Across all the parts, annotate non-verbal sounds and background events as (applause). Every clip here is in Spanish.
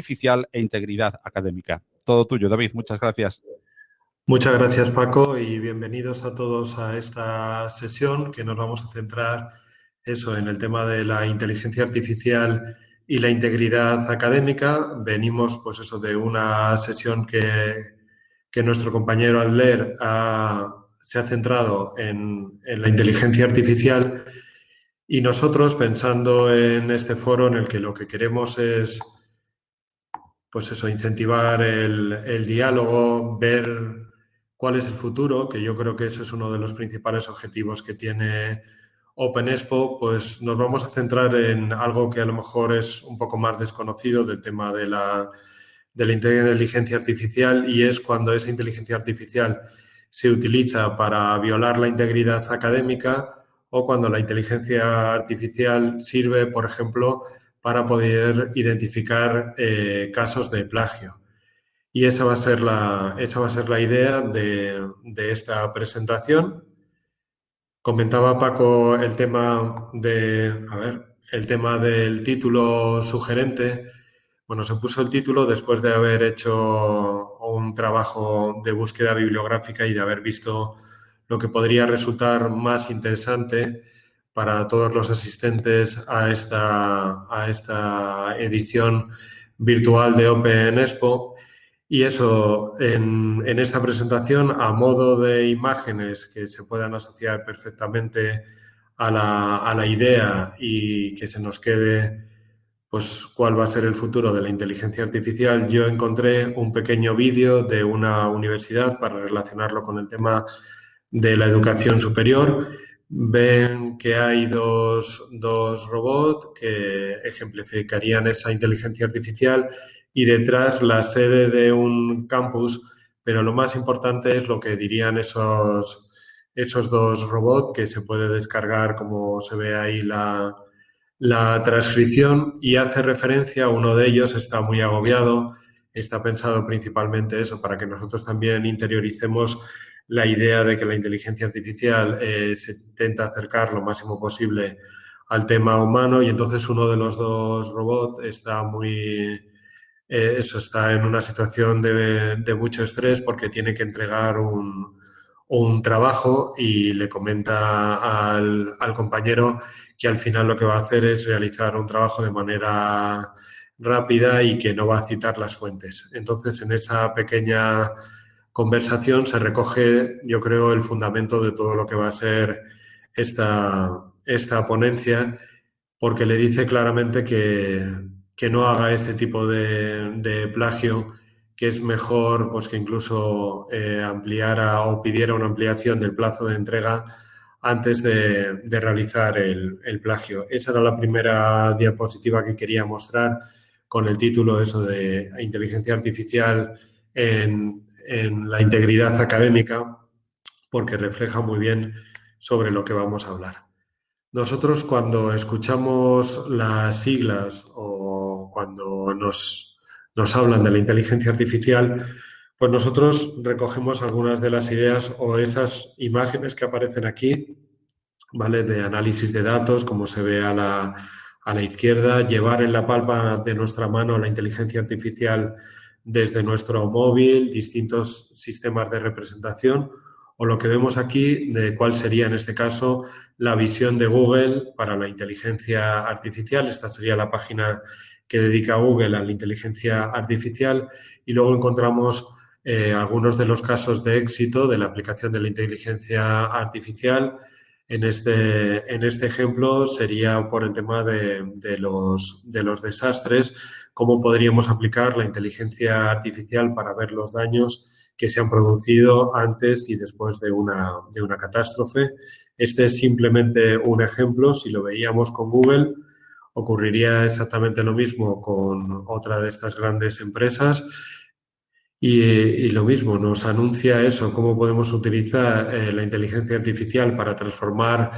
artificial e integridad académica. Todo tuyo, David. Muchas gracias. Muchas gracias, Paco, y bienvenidos a todos a esta sesión que nos vamos a centrar eso en el tema de la inteligencia artificial y la integridad académica. Venimos, pues eso, de una sesión que, nuestro compañero Adler se ha centrado en, en la inteligencia artificial y nosotros, pensando en este foro en el que lo que queremos es pues eso, incentivar el, diálogo, ver cuál es el futuro, que yo creo que ese es uno de los principales objetivos que tiene Open Expo, pues nos vamos a centrar en algo que a lo mejor es un poco más desconocido del tema de la, de la inteligencia artificial y es cuando esa inteligencia artificial se utiliza para violar la integridad académica o cuando la inteligencia artificial sirve, por ejemplo, para poder identificar eh, casos de plagio. Y esa va a ser la, esa va a ser la idea de, esta presentación. Comentaba Paco el tema de, a ver, el tema del título sugerente. Bueno, se puso el título después de haber hecho un trabajo de búsqueda bibliográfica y de haber visto lo que podría resultar más interesante para todos los asistentes a esta, a esta edición virtual de Open Expo. Y eso, en, esta presentación, a modo de imágenes que se puedan asociar perfectamente a la, a la idea y que se nos quede pues cuál va a ser el futuro de la inteligencia artificial, yo encontré un pequeño vídeo de una universidad para relacionarlo con el tema de la educación superior ven que hay dos, robots que ejemplificarían esa inteligencia artificial y detrás la sede de un campus, pero lo más importante es lo que dirían esos, esos dos robots que se puede descargar como se ve ahí la, la transcripción y hace referencia, uno de ellos está muy agobiado, está pensado principalmente eso para que nosotros también interioricemos la idea de que la inteligencia artificial eh, se intenta acercar lo máximo posible al tema humano y entonces uno de los dos robots está muy, eh, eso está en una situación de, mucho estrés porque tiene que entregar un, trabajo y le comenta al, compañero que al final lo que va a hacer es realizar un trabajo de manera rápida y que no va a citar las fuentes. Entonces, en esa pequeña conversación se recoge, yo creo, el fundamento de todo lo que va a ser esta, esta ponencia, porque le dice claramente que, no haga este tipo de, plagio, que es mejor pues, que incluso eh, ampliara o pidiera una ampliación del plazo de entrega antes de, realizar el, el, plagio. Esa era la primera diapositiva que quería mostrar con el título eso de inteligencia artificial en, en la integridad académica porque refleja muy bien sobre lo que vamos a hablar. Nosotros cuando escuchamos las siglas o cuando nos, nos hablan de la inteligencia artificial, pues nosotros recogemos algunas de las ideas o esas imágenes que aparecen aquí, ¿vale? De análisis de datos, como se ve a la, a la izquierda, llevar en la palma de nuestra mano la inteligencia artificial desde nuestro móvil, distintos sistemas de representación o lo que vemos aquí de cuál sería en este caso la visión de Google para la inteligencia artificial. Esta sería la página que dedica Google a la inteligencia artificial y luego encontramos eh, algunos de los casos de éxito de la aplicación de la inteligencia artificial. En este, en este ejemplo sería por el tema de, los, de los desastres, cómo podríamos aplicar la inteligencia artificial para ver los daños que se han producido antes y después de una, de una catástrofe. Este es simplemente un ejemplo. Si lo veíamos con Google, ocurriría exactamente lo mismo con otra de estas grandes empresas. Y, lo mismo, nos anuncia eso, cómo podemos utilizar eh, la inteligencia artificial para transformar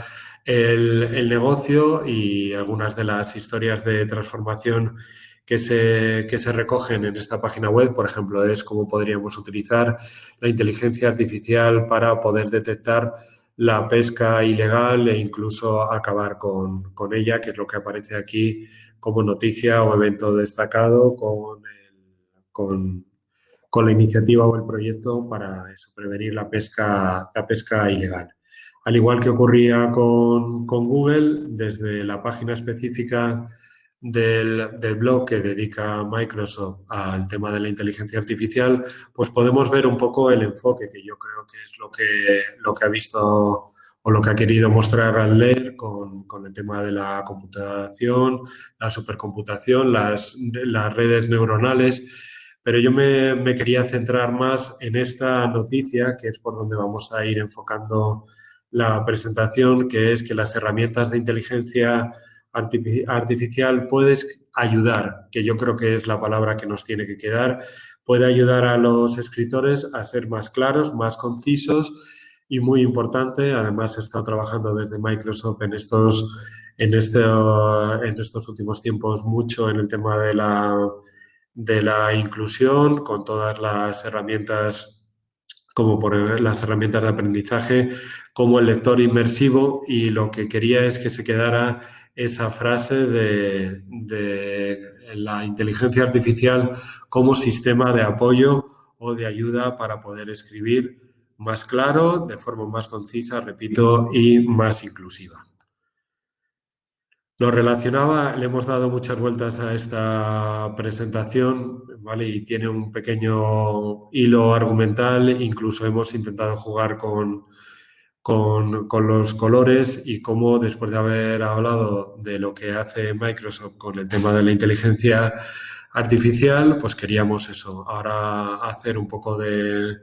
el, el, negocio y algunas de las historias de transformación que se, que se recogen en esta página web, por ejemplo, es cómo podríamos utilizar la inteligencia artificial para poder detectar la pesca ilegal e incluso acabar con, ella, que es lo que aparece aquí como noticia o evento destacado con, con, con, la iniciativa o el proyecto para prevenir la pesca, la pesca ilegal. Al igual que ocurría con, con Google, desde la página específica del, blog que dedica Microsoft al tema de la inteligencia artificial, pues podemos ver un poco el enfoque que yo creo que es lo que, lo que ha visto o lo que ha querido mostrar al leer con, con el tema de la computación, la supercomputación, las, las redes neuronales, pero yo me, me, quería centrar más en esta noticia, que es por donde vamos a ir enfocando la presentación, que es que las herramientas de inteligencia artificial puedes ayudar, que yo creo que es la palabra que nos tiene que quedar, puede ayudar a los escritores a ser más claros, más concisos y muy importante, además he estado trabajando desde Microsoft en estos, en, este, en estos últimos tiempos mucho en el tema de la, de la inclusión con todas las herramientas como por las herramientas de aprendizaje, como el lector inmersivo y lo que quería es que se quedara esa frase de, la inteligencia artificial como sistema de apoyo o de ayuda para poder escribir más claro, de forma más concisa, repito, y más inclusiva. Lo relacionaba, le hemos dado muchas vueltas a esta presentación, ¿vale? Y tiene un pequeño hilo argumental, incluso hemos intentado jugar con, con, con, los colores y cómo después de haber hablado de lo que hace Microsoft con el tema de la inteligencia artificial, pues queríamos eso, ahora hacer un poco de,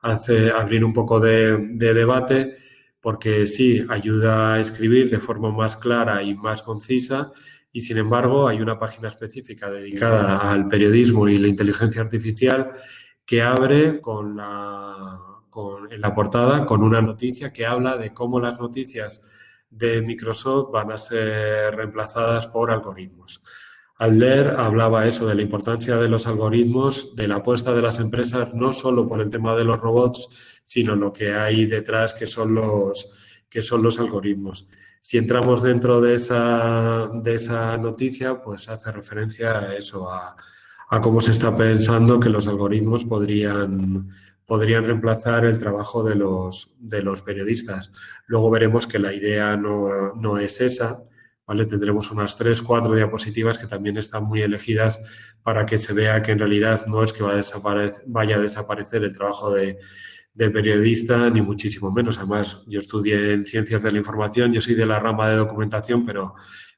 hacer, abrir un poco de, de debate porque sí, ayuda a escribir de forma más clara y más concisa y sin embargo hay una página específica dedicada al periodismo y la inteligencia artificial que abre con la, con, en la portada con una noticia que habla de cómo las noticias de Microsoft van a ser reemplazadas por algoritmos. Al leer hablaba eso de la importancia de los algoritmos, de la apuesta de las empresas, no solo por el tema de los robots, sino lo que hay detrás, que son los, que son los algoritmos. Si entramos dentro de esa, de esa noticia, pues hace referencia a eso, a, a cómo se está pensando que los algoritmos podrían, podrían reemplazar el trabajo de los, de los periodistas. Luego veremos que la idea no, no es esa, Tendremos unas tres, cuatro diapositivas que también están muy elegidas para que se vea que en realidad no es que vaya a, desaparecer el trabajo de, periodista, ni muchísimo menos. Además, yo estudié en Ciencias de la Información, yo soy de la rama de documentación, pero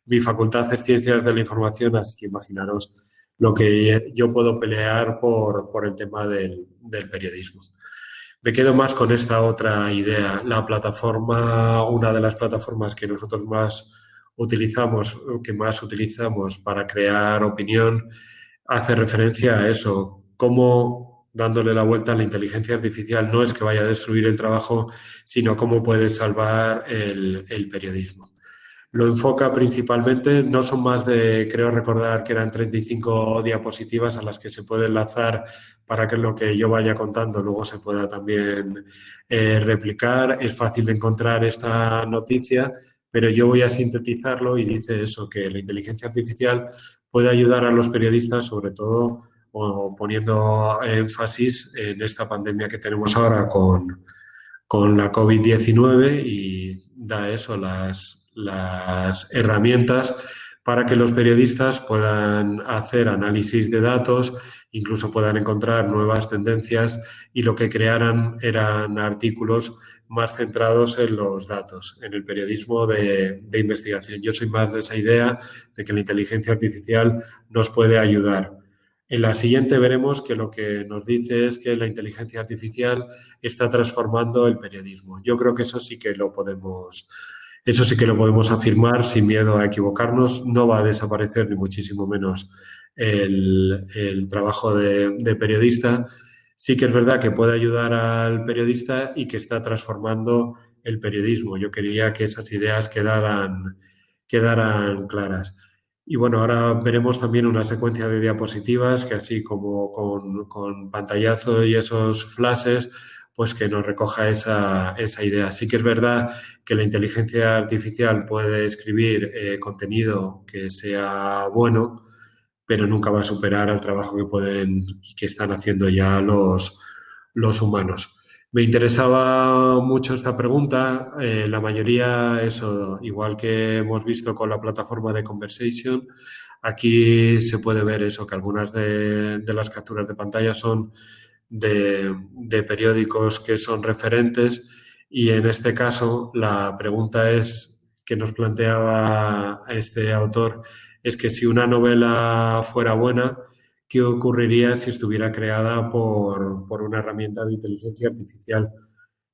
mi facultad es Ciencias de la Información, así que imaginaros lo que yo puedo pelear por, el tema del periodismo. Me quedo más con esta otra idea. La plataforma, una de las plataformas que nosotros más utilizamos, que más utilizamos para crear opinión, hace referencia a eso, cómo dándole la vuelta a la inteligencia artificial no es que vaya a destruir el trabajo, sino cómo puede salvar el, el periodismo. Lo enfoca principalmente, no son más de, creo recordar que eran 35 diapositivas a las que se puede enlazar para que lo que yo vaya contando luego se pueda también eh, replicar. Es fácil de encontrar esta noticia pero yo voy a sintetizarlo y dice eso, que la inteligencia artificial puede ayudar a los periodistas, sobre todo poniendo énfasis en esta pandemia que tenemos ahora con, con la COVID-19 y da eso, las, las herramientas para que los periodistas puedan hacer análisis de datos, incluso puedan encontrar nuevas tendencias y lo que crearan eran artículos más centrados en los datos, en el periodismo de, de, investigación. Yo soy más de esa idea de que la inteligencia artificial nos puede ayudar. En la siguiente veremos que lo que nos dice es que la inteligencia artificial está transformando el periodismo. Yo creo que eso sí que lo podemos, eso sí que lo podemos afirmar sin miedo a equivocarnos. No va a desaparecer ni muchísimo menos el, el trabajo de, de periodista, sí que es verdad que puede ayudar al periodista y que está transformando el periodismo. Yo quería que esas ideas quedaran, quedaran claras. Y bueno, ahora veremos también una secuencia de diapositivas que así como con, con pantallazo y esos flashes pues que nos recoja esa, esa, idea. Sí que es verdad que la inteligencia artificial puede escribir eh, contenido que sea bueno, pero nunca va a superar al trabajo que pueden y que están haciendo ya los, los humanos. Me interesaba mucho esta pregunta. Eh, la mayoría, eso, igual que hemos visto con la plataforma de Conversation, aquí se puede ver eso, que algunas de, de las capturas de pantalla son de, periódicos que son referentes y en este caso la pregunta es que nos planteaba este autor es que si una novela fuera buena, ¿qué ocurriría si estuviera creada por, por una herramienta de inteligencia artificial?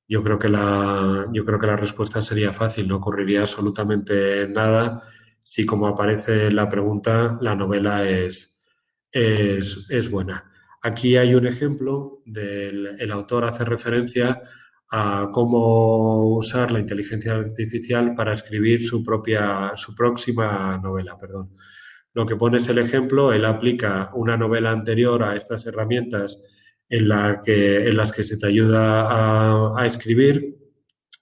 Yo creo, que la, yo creo que la respuesta sería fácil, no ocurriría absolutamente nada si, como aparece en la pregunta, la novela es, es, es buena. Aquí hay un ejemplo del el autor hace referencia a cómo usar la inteligencia artificial para escribir su propia, su próxima novela, perdón. Lo que pone es el ejemplo, él aplica una novela anterior a estas herramientas en, la que, en las que se te ayuda a, a escribir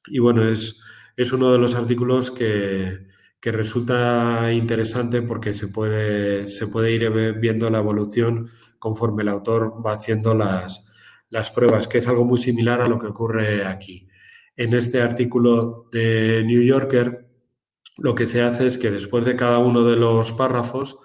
y bueno, es, es uno de los artículos que, que resulta interesante porque se puede, se puede ir viendo la evolución conforme el autor va haciendo las, las pruebas, que es algo muy similar a lo que ocurre aquí. En este artículo de New Yorker, lo que se hace es que después de cada uno de los párrafos,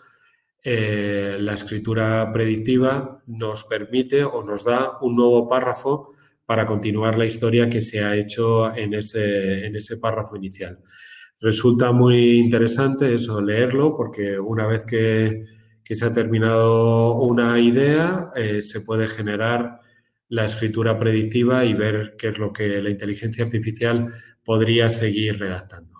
eh, la escritura predictiva nos permite o nos da un nuevo párrafo para continuar la historia que se ha hecho en ese, en ese párrafo inicial. Resulta muy interesante eso, leerlo, porque una vez que, que se ha terminado una idea, eh, se puede generar la escritura predictiva y ver qué es lo que la inteligencia artificial podría seguir redactando.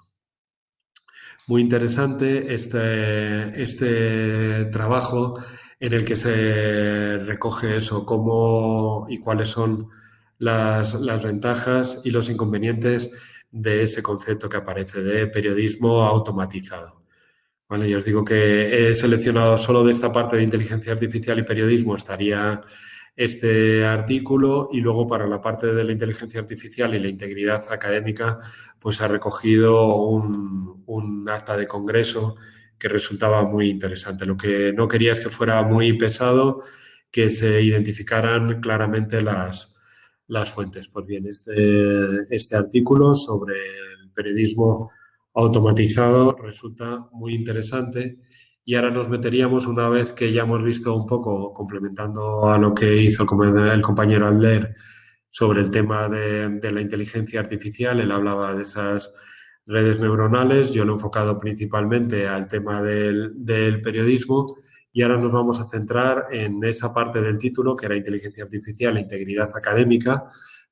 Muy interesante este, este trabajo en el que se recoge eso, cómo y cuáles son las, las ventajas y los inconvenientes de ese concepto que aparece de periodismo automatizado. Vale, yo os digo que he seleccionado solo de esta parte de inteligencia artificial y periodismo estaría este artículo y luego para la parte de la inteligencia artificial y la integridad académica, pues ha recogido un, acta de congreso que resultaba muy interesante. Lo que no quería es que fuera muy pesado, que se identificaran claramente las, las fuentes. Pues bien, este, este artículo sobre el periodismo automatizado resulta muy interesante y ahora nos meteríamos una vez que ya hemos visto un poco, complementando a lo que hizo el compañero Adler sobre el tema de, la inteligencia artificial, él hablaba de esas redes neuronales, yo lo he enfocado principalmente al tema del, del periodismo y ahora nos vamos a centrar en esa parte del título que era inteligencia artificial e integridad académica.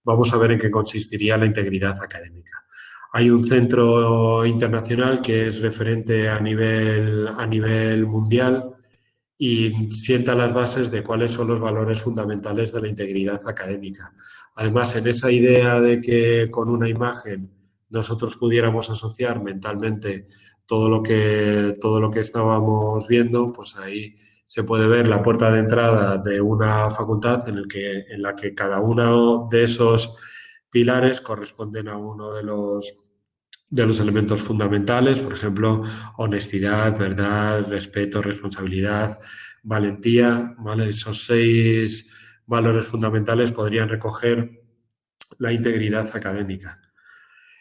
Vamos a ver en qué consistiría la integridad académica. Hay un centro internacional que es referente a nivel, a nivel mundial y sienta las bases de cuáles son los valores fundamentales de la integridad académica. Además, en esa idea de que con una imagen nosotros pudiéramos asociar mentalmente todo lo que, todo lo que estábamos viendo, pues ahí se puede ver la puerta de entrada de una facultad en, el que, en la que cada uno de esos pilares corresponden a uno de los, de los elementos fundamentales, por ejemplo, honestidad, verdad, respeto, responsabilidad, valentía. ¿vale? Esos seis valores fundamentales podrían recoger la integridad académica.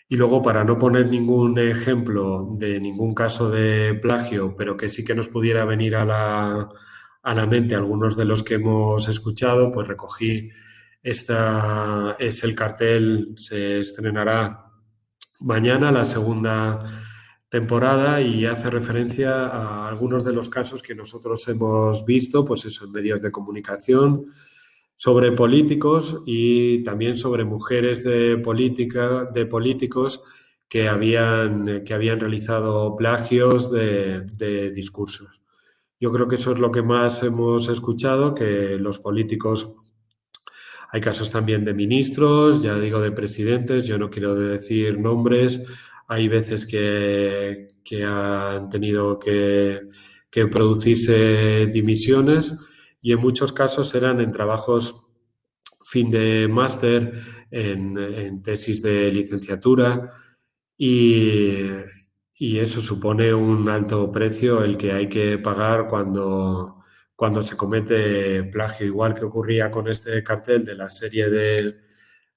Y luego, para no poner ningún ejemplo de ningún caso de plagio, pero que sí que nos pudiera venir a la, a la mente algunos de los que hemos escuchado, pues recogí esta, es el cartel, se estrenará mañana la segunda temporada y hace referencia a algunos de los casos que nosotros hemos visto, pues eso, en medios de comunicación, sobre políticos y también sobre mujeres de política, de políticos que habían, que habían realizado plagios de, de, discursos. Yo creo que eso es lo que más hemos escuchado, que los políticos, hay casos también de ministros, ya digo de presidentes, yo no quiero decir nombres, hay veces que, han tenido que, producirse dimisiones y en muchos casos eran en trabajos fin de máster, en, tesis de licenciatura y, eso supone un alto precio el que hay que pagar cuando, cuando se comete plagio, igual que ocurría con este cartel de la serie de,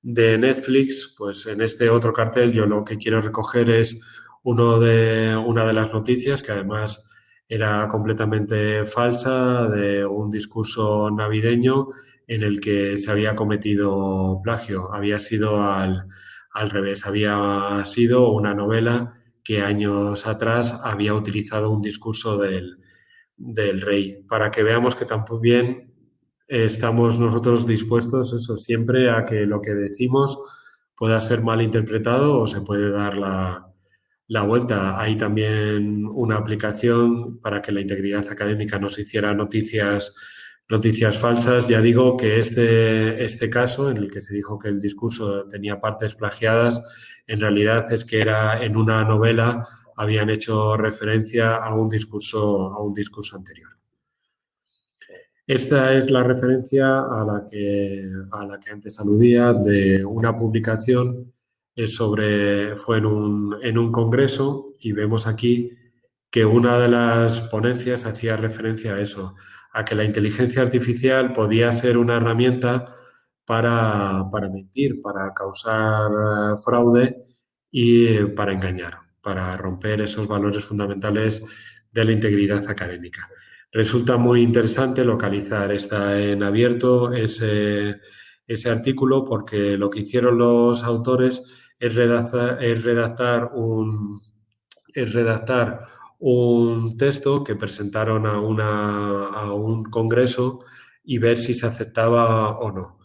de Netflix, pues en este otro cartel yo lo que quiero recoger es uno de, una de las noticias que además era completamente falsa de un discurso navideño en el que se había cometido plagio. Había sido al, revés, había sido una novela que años atrás había utilizado un discurso del, del rey, para que veamos que también estamos nosotros dispuestos, eso, siempre a que lo que decimos pueda ser mal interpretado o se puede dar la, la vuelta. Hay también una aplicación para que la integridad académica nos hiciera noticias noticias falsas. Ya digo que este, este caso, en el que se dijo que el discurso tenía partes plagiadas, en realidad es que era en una novela, habían hecho referencia a un discurso, anterior. Esta es la referencia a la que, antes aludía de una publicación sobre, fue en un, congreso y vemos aquí que una de las ponencias hacía referencia a eso, a que la inteligencia artificial podía ser una herramienta para, mentir, para causar eh, fraude y para engañar, para romper esos valores fundamentales de la integridad académica. Resulta muy interesante localizar, está en abierto ese, ese artículo porque lo que hicieron los autores es redactar, un, es redactar un texto que presentaron a, una, a un congreso y ver si se aceptaba o no.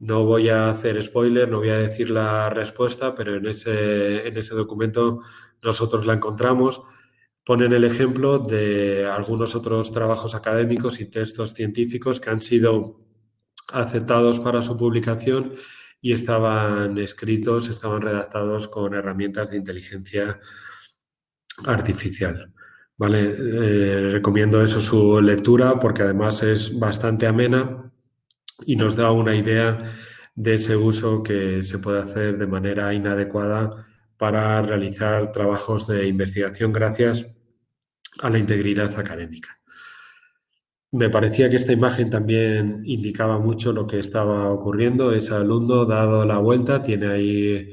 No voy a hacer spoiler, no voy a decir la respuesta, pero en ese, en ese documento nosotros la encontramos. Ponen el ejemplo de algunos otros trabajos académicos y textos científicos que han sido aceptados para su publicación y estaban escritos, estaban redactados con herramientas de inteligencia artificial. ¿vale? Eh, recomiendo eso su lectura porque además es bastante amena y nos da una idea de ese uso que se puede hacer de manera inadecuada para realizar trabajos de investigación gracias a la integridad académica. Me parecía que esta imagen también indicaba mucho lo que estaba ocurriendo. Ese alumno, dado la vuelta, tiene ahí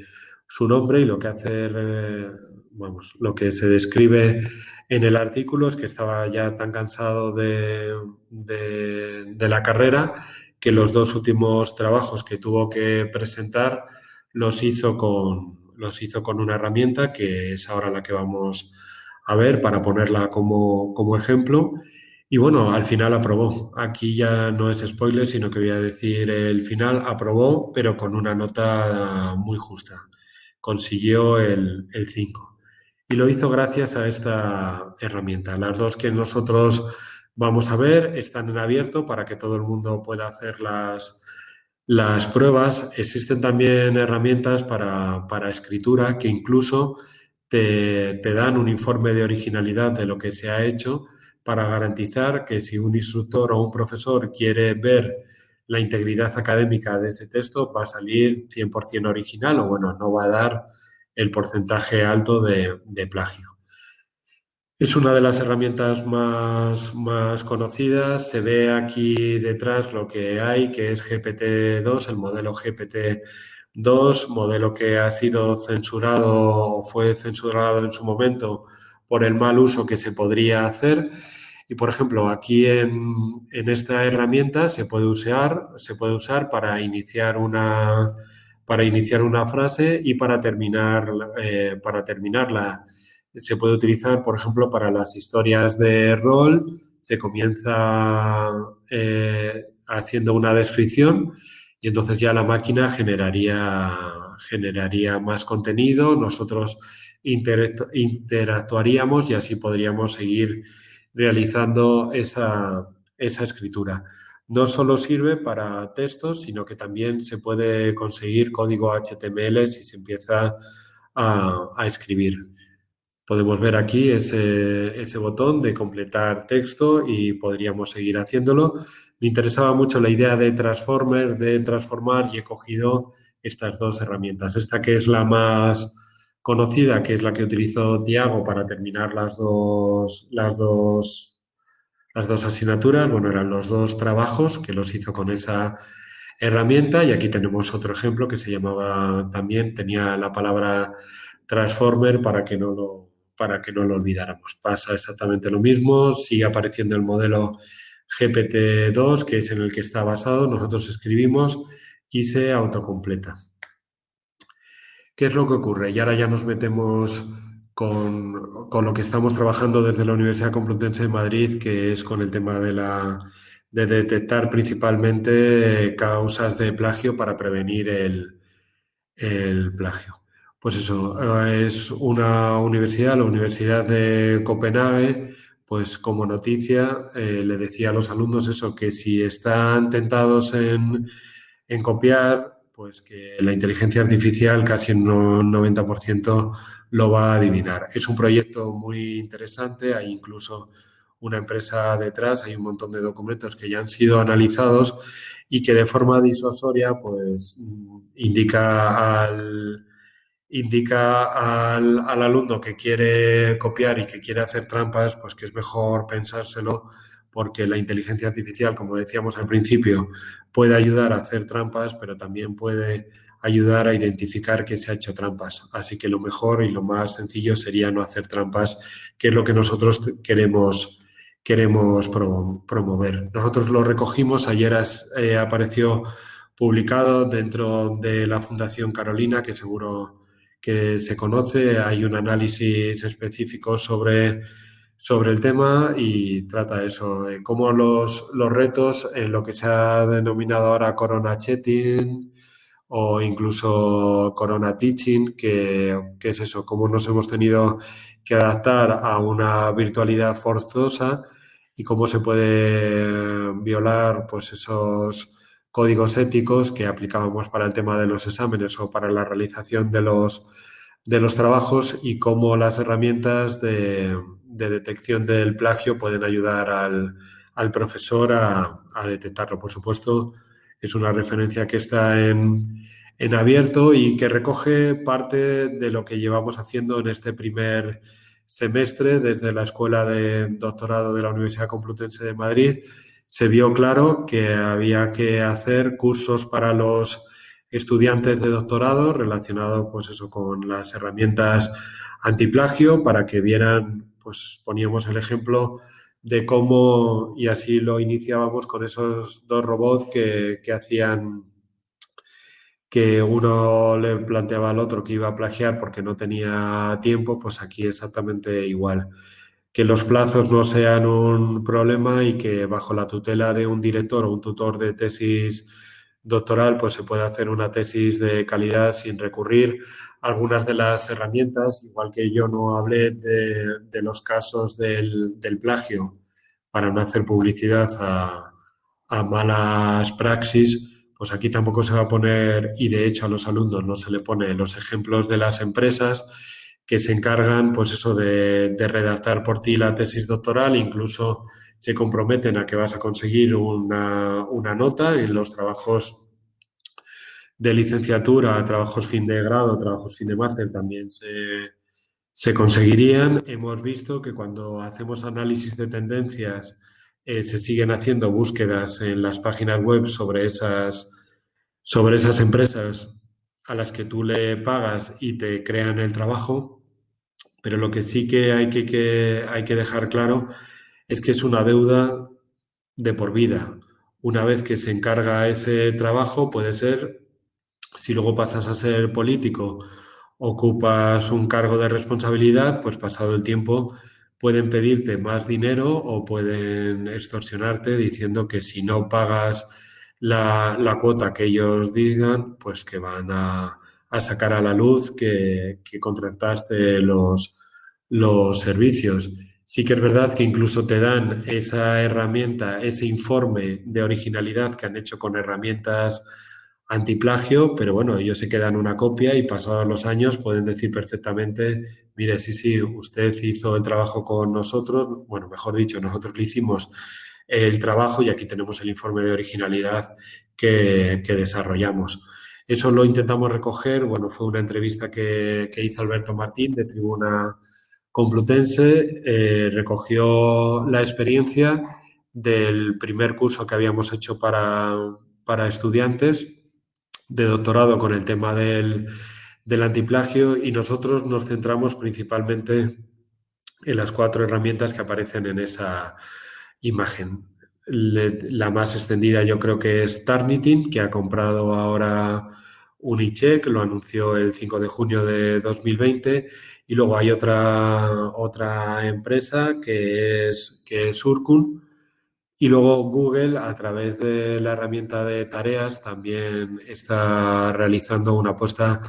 su nombre y lo que eh, vamos, lo que se describe en el artículo es que estaba ya tan cansado de, de, la carrera que los dos últimos trabajos que tuvo que presentar los hizo con, los hizo con una herramienta que es ahora la que vamos a ver para ponerla como, como ejemplo. Y bueno, al final aprobó. Aquí ya no es spoiler, sino que voy a decir el final. Aprobó, pero con una nota muy justa. Consiguió el 5 y lo hizo gracias a esta herramienta. Las dos que nosotros vamos a ver están en abierto para que todo el mundo pueda hacer las, pruebas. Existen también herramientas para, escritura que incluso te, te, dan un informe de originalidad de lo que se ha hecho para garantizar que si un instructor o un profesor quiere ver la integridad académica de ese texto va a salir 100% original o bueno, no va a dar el porcentaje alto de, plagio. Es una de las herramientas más, más, conocidas. Se ve aquí detrás lo que hay, que es GPT-2, el modelo GPT-2, modelo que ha sido censurado fue censurado en su momento por el mal uso que se podría hacer. Y, por ejemplo, aquí en, en esta herramienta se puede, usar, se puede usar para iniciar una para iniciar una frase y para, terminar, eh, para terminarla. Se puede utilizar, por ejemplo, para las historias de rol. Se comienza eh, haciendo una descripción y entonces ya la máquina generaría, generaría más contenido. Nosotros interactuaríamos y así podríamos seguir realizando esa, esa escritura no solo sirve para textos, sino que también se puede conseguir código HTML si se empieza a, escribir. Podemos ver aquí ese, botón de completar texto y podríamos seguir haciéndolo, me interesaba mucho la idea de Transformer, de transformar y he cogido estas dos herramientas. Esta que es la más conocida, que es la que utilizó Tiago para terminar las dos, las dos, las dos asignaturas, bueno, eran los dos trabajos que los hizo con esa herramienta y aquí tenemos otro ejemplo que se llamaba también, tenía la palabra Transformer para que no lo, para que no lo olvidáramos. Pasa exactamente lo mismo, sigue apareciendo el modelo GPT-2, que es en el que está basado, nosotros escribimos y se autocompleta. ¿Qué es lo que ocurre? Y ahora ya nos metemos con, lo que estamos trabajando desde la Universidad Complutense de Madrid, que es con el tema de, la, de detectar principalmente causas de plagio para prevenir el, el plagio. Pues eso, es una universidad, la Universidad de Copenhague, pues como noticia eh, le decía a los alumnos eso, que si están tentados en, copiar, pues que la inteligencia artificial casi en un 90% lo va a adivinar. Es un proyecto muy interesante, hay incluso una empresa detrás, hay un montón de documentos que ya han sido analizados y que de forma disuasoria pues indica al, indica al, alumno que quiere copiar y que quiere hacer trampas, pues que es mejor pensárselo porque la inteligencia artificial, como decíamos al principio, puede ayudar a hacer trampas, pero también puede ayudar a identificar que se ha hecho trampas. Así que lo mejor y lo más sencillo sería no hacer trampas, que es lo que nosotros queremos, queremos promover. Nosotros lo recogimos, ayer eh, apareció publicado dentro de la Fundación Carolina, que seguro que se conoce, hay un análisis específico sobre, sobre el tema y trata eso, de cómo los, los retos en lo que se ha denominado ahora Corona Chatting o incluso Corona Teaching, que, que es eso, cómo nos hemos tenido que adaptar a una virtualidad forzosa y cómo se puede violar pues esos códigos éticos que aplicábamos para el tema de los exámenes o para la realización de los, de los trabajos y cómo las herramientas de, detección del plagio pueden ayudar al, profesor a, detectarlo. Por supuesto, es una referencia que está en, en abierto y que recoge parte de lo que llevamos haciendo en este primer semestre desde la Escuela de Doctorado de la Universidad Complutense de Madrid se vio claro que había que hacer cursos para los estudiantes de doctorado relacionados pues con las herramientas antiplagio para que vieran pues poníamos el ejemplo de cómo y así lo iniciábamos con esos dos robots que, que hacían que uno le planteaba al otro que iba a plagiar porque no tenía tiempo, pues aquí exactamente igual que los plazos no sean un problema y que bajo la tutela de un director o un tutor de tesis doctoral, pues se puede hacer una tesis de calidad sin recurrir a algunas de las herramientas, igual que yo no hablé de, los casos del, plagio para no hacer publicidad a, a malas praxis, pues aquí tampoco se va a poner, y de hecho a los alumnos no se le pone los ejemplos de las empresas, que se encargan, pues eso, de, redactar por ti la tesis doctoral, incluso se comprometen a que vas a conseguir una, nota en los trabajos de licenciatura, trabajos fin de grado, trabajos fin de máster también se, se conseguirían. Hemos visto que cuando hacemos análisis de tendencias eh, se siguen haciendo búsquedas en las páginas web sobre esas, sobre esas empresas a las que tú le pagas y te crean el trabajo pero lo que sí que hay que, hay que dejar claro es que es una deuda de por vida. Una vez que se encarga ese trabajo, puede ser, si luego pasas a ser político, ocupas un cargo de responsabilidad, pues pasado el tiempo pueden pedirte más dinero o pueden extorsionarte diciendo que si no pagas la, cuota que ellos digan, pues que van a, sacar a la luz que, que contrataste los, los servicios. Sí que es verdad que incluso te dan esa herramienta, ese informe de originalidad que han hecho con herramientas antiplagio, pero bueno, ellos se quedan una copia y pasados los años pueden decir perfectamente, mire, sí, sí, usted hizo el trabajo con nosotros, bueno, mejor dicho, nosotros le hicimos el trabajo y aquí tenemos el informe de originalidad que, desarrollamos. Eso lo intentamos recoger, bueno, fue una entrevista que, hizo Alberto Martín de Tribuna Complutense, eh, recogió la experiencia del primer curso que habíamos hecho para, para estudiantes de doctorado con el tema del, del antiplagio y nosotros nos centramos principalmente en las cuatro herramientas que aparecen en esa imagen. La más extendida yo creo que es Tarnitin, que ha comprado ahora Unicheck, lo anunció el 5 de junio de 2020, y luego hay otra, otra empresa que es, que es Urkun, y luego Google, a través de la herramienta de tareas, también está realizando una apuesta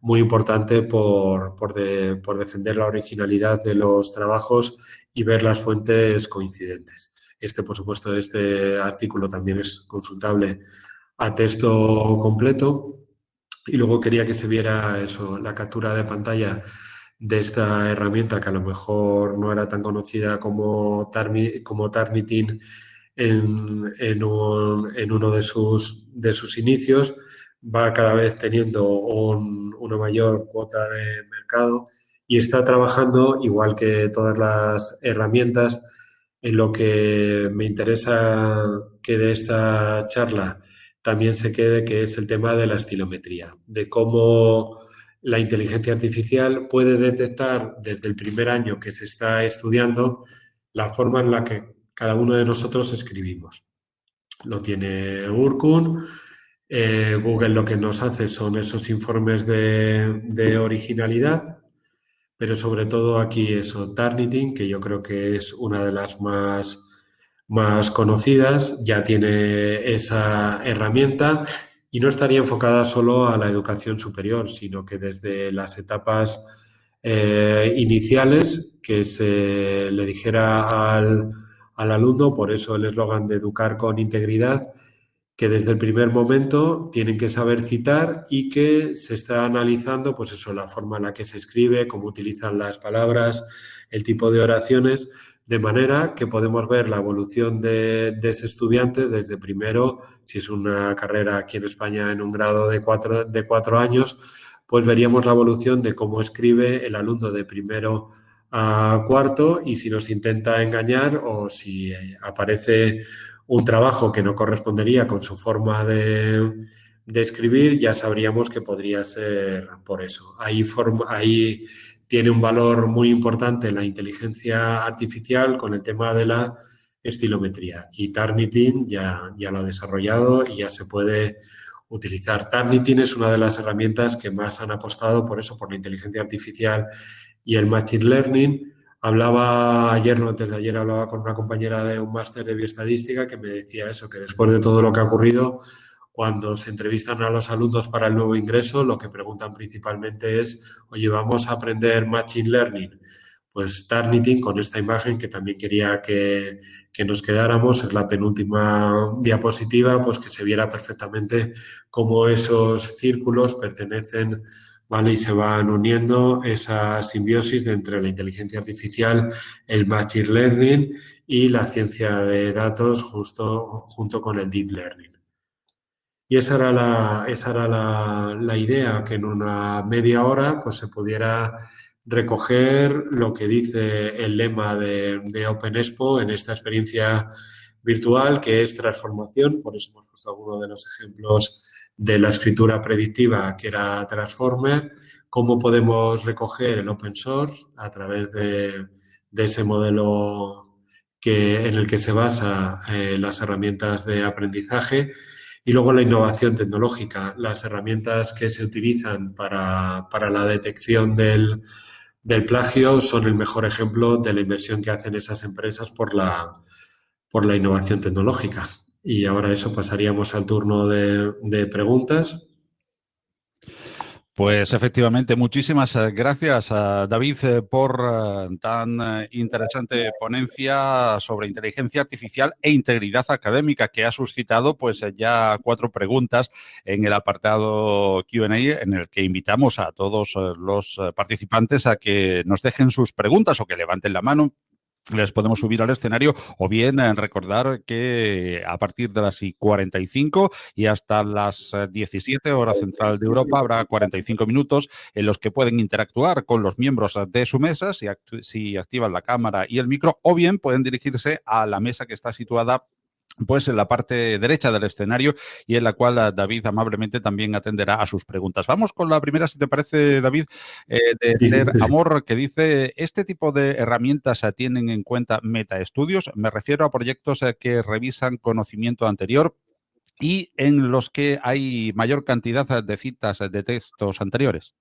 muy importante por, por, por, defender la originalidad de los trabajos y ver las fuentes coincidentes. Este, por supuesto, este artículo también es consultable a texto completo. Y luego quería que se viera eso, la captura de pantalla de esta herramienta que a lo mejor no era tan conocida como, como Tarnitin en, en, en uno de sus, de sus inicios, va cada vez teniendo una mayor cuota de mercado y está trabajando, igual que todas las herramientas, en lo que me interesa que de esta charla también se quede, que es el tema de la estilometría, de cómo la inteligencia artificial puede detectar desde el primer año que se está estudiando la forma en la que cada uno de nosotros escribimos. Lo tiene Urkun, eh, Google lo que nos hace son esos informes de, originalidad, pero sobre todo aquí eso, Tarnitin, que yo creo que es una de las más, más conocidas, ya tiene esa herramienta y no estaría enfocada solo a la educación superior, sino que desde las etapas eh, iniciales que se le dijera al, al alumno, por eso el eslogan de educar con integridad, que desde el primer momento tienen que saber citar y que se está analizando, pues eso, la forma en la que se escribe, cómo utilizan las palabras, el tipo de oraciones, de manera que podemos ver la evolución de, ese estudiante desde primero, si es una carrera aquí en España en un grado de cuatro, de cuatro años, pues veríamos la evolución de cómo escribe el alumno de primero a cuarto y si nos intenta engañar o si aparece un trabajo que no correspondería con su forma de, escribir, ya sabríamos que podría ser por eso. Ahí, ahí tiene un valor muy importante la inteligencia artificial con el tema de la estilometría. Y Tarnitin ya, ya lo ha desarrollado y ya se puede utilizar. Tarnitin es una de las herramientas que más han apostado por eso, por la inteligencia artificial y el Machine Learning Hablaba ayer, no antes de ayer, hablaba con una compañera de un máster de bioestadística que me decía eso, que después de todo lo que ha ocurrido, cuando se entrevistan a los alumnos para el nuevo ingreso, lo que preguntan principalmente es, oye, vamos a aprender Machine Learning. Pues Tarnitin, con esta imagen que también quería que, que, nos quedáramos, es la penúltima diapositiva, pues que se viera perfectamente cómo esos círculos pertenecen Y se van uniendo esa simbiosis entre la inteligencia artificial, el machine learning y la ciencia de datos justo, junto con el deep learning. Y esa era, la, esa era la, idea, que en una media hora pues, se pudiera recoger lo que dice el lema de, de Open Expo en esta experiencia virtual, que es transformación. Por eso hemos puesto algunos de los ejemplos de la escritura predictiva que era Transformer, cómo podemos recoger el open source a través de, ese modelo que, en el que se basa eh, las herramientas de aprendizaje y luego la innovación tecnológica, las herramientas que se utilizan para, la detección del, del, plagio son el mejor ejemplo de la inversión que hacen esas empresas por la, por la innovación tecnológica. Y ahora eso pasaríamos al turno de, preguntas. Pues efectivamente, muchísimas eh, gracias a David eh, por eh, tan interesante ponencia sobre inteligencia artificial e integridad académica que ha suscitado pues ya cuatro preguntas en el apartado Q&A en el que invitamos a todos los participantes a que nos dejen sus preguntas o que levanten la mano les podemos subir al escenario o bien eh, recordar que a partir de las 45 y hasta las 17 horas central de Europa habrá 45 minutos en los que pueden interactuar con los miembros de su mesa si, si activan la cámara y el micro o bien pueden dirigirse a la mesa que está situada pues en la parte derecha del escenario y en la cual eh, David amablemente también atenderá a sus preguntas. Vamos con la primera, si te parece, David, eh, de Amor, que dice, ¿este tipo de herramientas tienen en cuenta metaestudios? Me refiero a proyectos eh, que revisan conocimiento anterior y en los que hay mayor cantidad de citas de textos anteriores.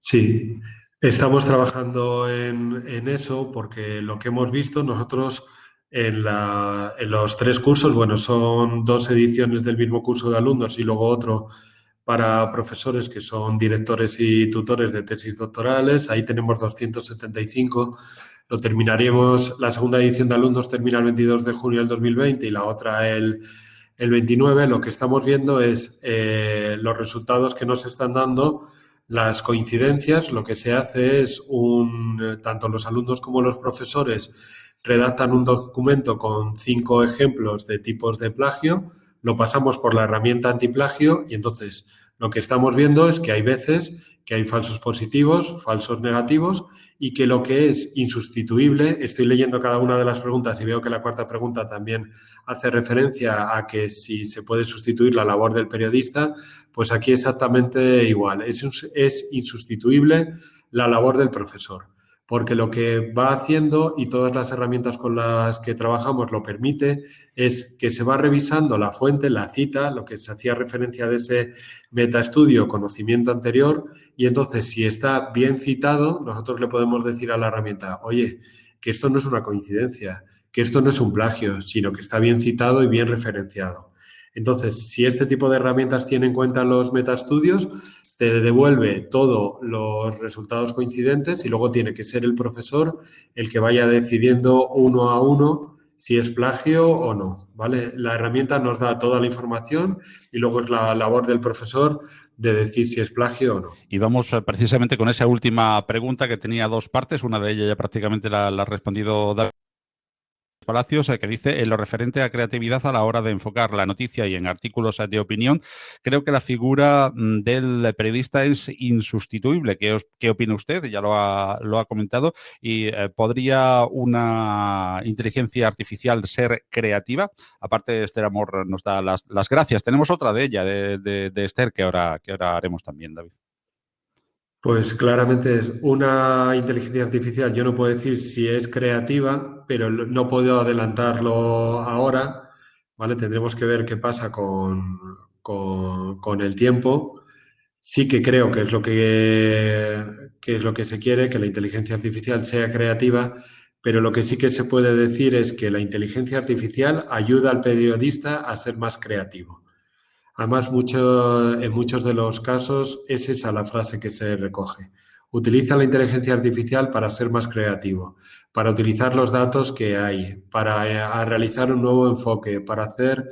Sí, estamos trabajando en, en eso porque lo que hemos visto nosotros en, los tres cursos, bueno, son dos ediciones del mismo curso de alumnos y luego otro para profesores que son directores y tutores de tesis doctorales. Ahí tenemos 275. Lo terminaremos, la segunda edición de alumnos termina el 22 de junio del 2020 y la otra el, el 29. Lo que estamos viendo es eh, los resultados que nos están dando, las coincidencias. Lo que se hace es, un, tanto los alumnos como los profesores, redactan un documento con cinco ejemplos de tipos de plagio, lo pasamos por la herramienta antiplagio y entonces lo que estamos viendo es que hay veces que hay falsos positivos, falsos negativos y que lo que es insustituible, estoy leyendo cada una de las preguntas y veo que la cuarta pregunta también hace referencia a que si se puede sustituir la labor del periodista, pues aquí exactamente igual, es, es insustituible la labor del profesor porque lo que va haciendo y todas las herramientas con las que trabajamos lo permite es que se va revisando la fuente, la cita, lo que se hacía referencia de ese metaestudio, conocimiento anterior, y entonces si está bien citado, nosotros le podemos decir a la herramienta, oye, que esto no es una coincidencia, que esto no es un plagio, sino que está bien citado y bien referenciado. Entonces, si este tipo de herramientas tiene en cuenta los metaestudios, te devuelve todos los resultados coincidentes y luego tiene que ser el profesor el que vaya decidiendo uno a uno si es plagio o no, ¿vale? La herramienta nos da toda la información y luego es la labor del profesor de decir si es plagio o no. Y vamos eh, precisamente con esa última pregunta que tenía dos partes, una de ellas ya prácticamente la, la ha respondido David Palacios, que dice, en lo referente a creatividad a la hora de enfocar la noticia y en artículos de opinión, creo que la figura mm, del periodista es insustituible. ¿Qué, qué opina usted? Ya lo ha, lo ha comentado. ¿Y eh, podría una inteligencia artificial ser creativa? Aparte, Esther Amor nos da las, gracias. Tenemos otra de ella, de, de, Esther, que ahora, que ahora haremos también, David. Pues claramente es una inteligencia artificial. Yo no puedo decir si es creativa, pero no puedo adelantarlo ahora. ¿vale? Tendremos que ver qué pasa con, con, el tiempo. Sí que creo que es, lo que, que es lo que se quiere, que la inteligencia artificial sea creativa, pero lo que sí que se puede decir es que la inteligencia artificial ayuda al periodista a ser más creativo. Además, en muchos de los casos es esa la frase que se recoge. Utiliza la inteligencia artificial para ser más creativo, para utilizar los datos que hay, para eh, realizar un nuevo enfoque, para hacer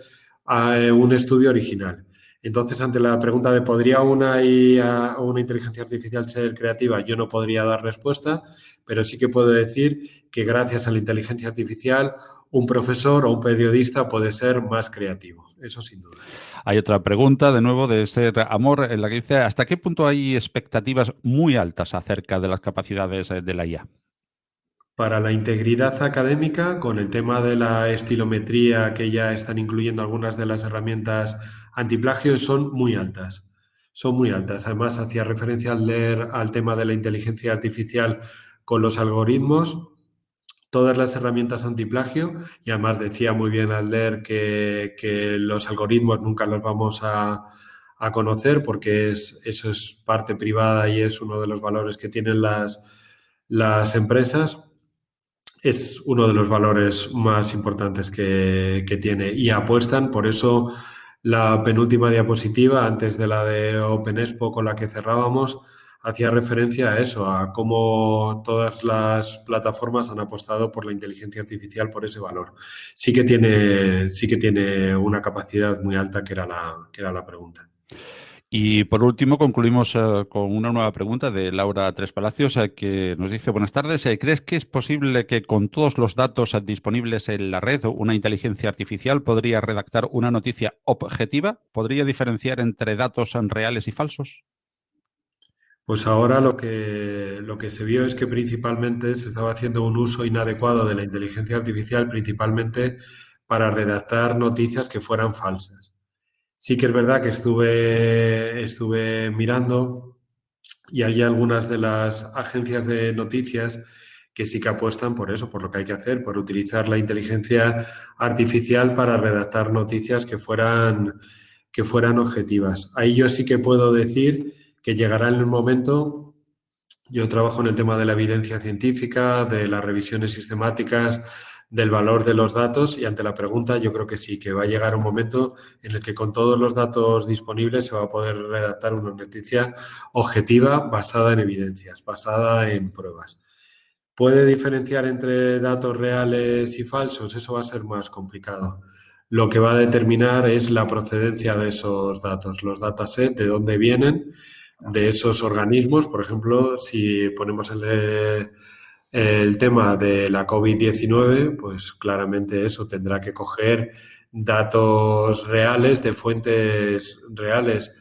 eh, un estudio original. Entonces, ante la pregunta de ¿podría una inteligencia artificial ser creativa? Yo no podría dar respuesta, pero sí que puedo decir que gracias a la inteligencia artificial un profesor o un periodista puede ser más creativo. Eso sin duda. Hay otra pregunta, de nuevo, de ser amor, en la que dice, ¿hasta qué punto hay expectativas muy altas acerca de las capacidades de la IA? Para la integridad académica, con el tema de la estilometría que ya están incluyendo algunas de las herramientas antiplagio, son muy altas. Son muy altas. Además, hacía referencia al leer al tema de la inteligencia artificial con los algoritmos todas las herramientas antiplagio y además decía muy bien al leer que, los algoritmos nunca los vamos a, conocer porque es, eso es parte privada y es uno de los valores que tienen las, las empresas. Es uno de los valores más importantes que, que tiene y apuestan, por eso la penúltima diapositiva, antes de la de OpenExpo con la que cerrábamos, hacía referencia a eso, a cómo todas las plataformas han apostado por la inteligencia artificial por ese valor. Sí que tiene, sí que tiene una capacidad muy alta, que era la, que era la pregunta. Y por último, concluimos eh, con una nueva pregunta de Laura Tres Palacios, eh, que nos dice, buenas tardes, eh, ¿crees que es posible que con todos los datos disponibles en la red, una inteligencia artificial podría redactar una noticia objetiva? ¿Podría diferenciar entre datos reales y falsos? Pues ahora lo que, lo que se vio es que principalmente se estaba haciendo un uso inadecuado de la inteligencia artificial, principalmente para redactar noticias que fueran falsas. Sí que es verdad que estuve, estuve mirando y hay algunas de las agencias de noticias que sí que apuestan por eso, por lo que hay que hacer, por utilizar la inteligencia artificial para redactar noticias que fueran, que fueran objetivas. Ahí yo sí que puedo decir que llegará en el momento, yo trabajo en el tema de la evidencia científica, de las revisiones sistemáticas, del valor de los datos y ante la pregunta yo creo que sí, que va a llegar un momento en el que con todos los datos disponibles se va a poder redactar una noticia objetiva basada en evidencias, basada en pruebas. ¿Puede diferenciar entre datos reales y falsos? Eso va a ser más complicado. Lo que va a determinar es la procedencia de esos datos, los datasets, de dónde vienen, de esos organismos. Por ejemplo, si ponemos el el tema de la COVID-19, pues claramente eso tendrá que coger datos reales de fuentes reales.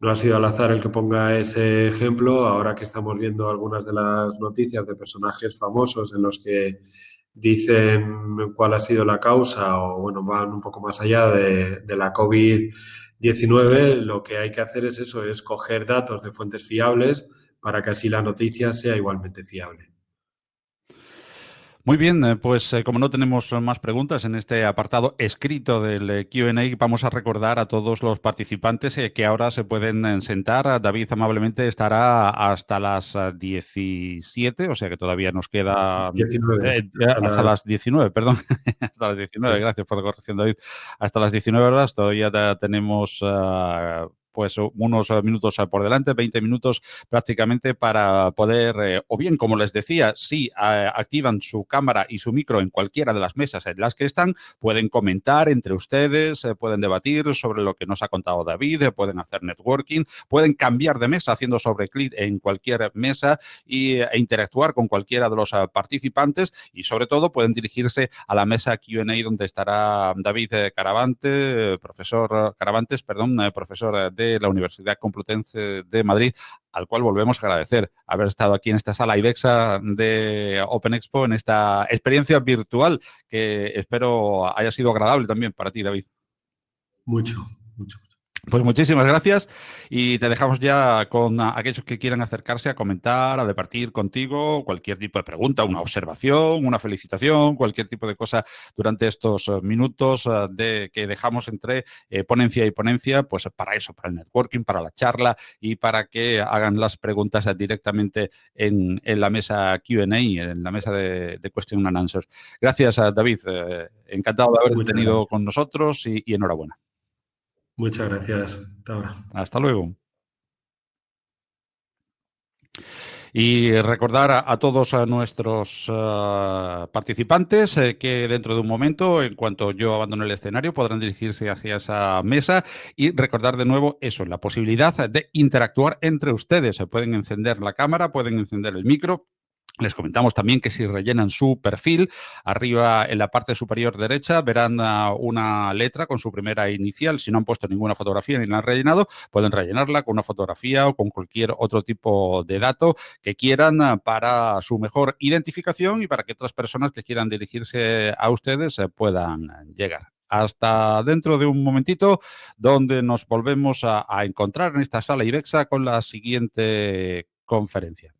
No ha sido al azar el que ponga ese ejemplo, ahora que estamos viendo algunas de las noticias de personajes famosos en los que dicen cuál ha sido la causa o, bueno, van un poco más allá de, de la COVID-19, lo que hay que hacer es eso, es coger datos de fuentes fiables para que así la noticia sea igualmente fiable. Muy bien, eh, pues eh, como no tenemos más preguntas en este apartado escrito del eh, QA, vamos a recordar a todos los participantes que ahora se pueden sentar. David amablemente estará hasta las 17, o sea que todavía nos queda 19, hasta las 19, perdón, (laughs) hasta las 19, gracias por la corrección David. Hasta las 19 horas todavía tenemos ah, pues unos eh, minutos eh, por delante, 20 minutos prácticamente para poder, eh, o bien, como les decía, si activan su cámara y su micro en cualquiera de las mesas en las que están, pueden comentar entre ustedes, pueden debatir sobre lo que nos ha contado David, pueden hacer networking, pueden cambiar de mesa haciendo sobre clic en cualquier mesa y, e interactuar con cualquiera de los participantes y sobre todo pueden dirigirse a la mesa Q&A donde estará David Caravante, profesor Caravantes, perdón, profesor de de la Universidad Complutense de Madrid, al cual volvemos a agradecer haber estado aquí en esta sala IBEXA de Open Expo, en esta experiencia virtual que espero haya sido agradable también para ti, David. Mucho, mucho. Pues muchísimas gracias y te dejamos ya con aquellos que quieran acercarse a comentar, a departir contigo, cualquier tipo de pregunta, una observación, una felicitación, cualquier tipo de cosa durante estos eh, minutos eh, de que dejamos entre eh, ponencia y ponencia, pues para eso, para el networking, para la charla y para que hagan las preguntas directamente en, la mesa Q&A, en la mesa de, Question and Answers. Gracias, David. encantado de haberte tenido con nosotros y enhorabuena. Muchas gracias. Hasta luego. Y recordar a, todos nuestros eh, participantes eh, que dentro de un momento, en cuanto yo abandone el escenario, podrán dirigirse hacia esa mesa y recordar de nuevo eso, la posibilidad de interactuar entre ustedes. Pueden encender la cámara, pueden encender el micro, les comentamos también que si rellenan su perfil, arriba en la parte superior derecha verán ah, una letra con su primera inicial. Si no han puesto ninguna fotografía ni la han rellenado, pueden rellenarla con una fotografía o con cualquier otro tipo de dato que quieran ah, para su mejor identificación y para que otras personas que quieran dirigirse a ustedes eh, puedan llegar hasta dentro de un momentito, donde nos volvemos a, a encontrar en esta sala IBEXA con la siguiente conferencia.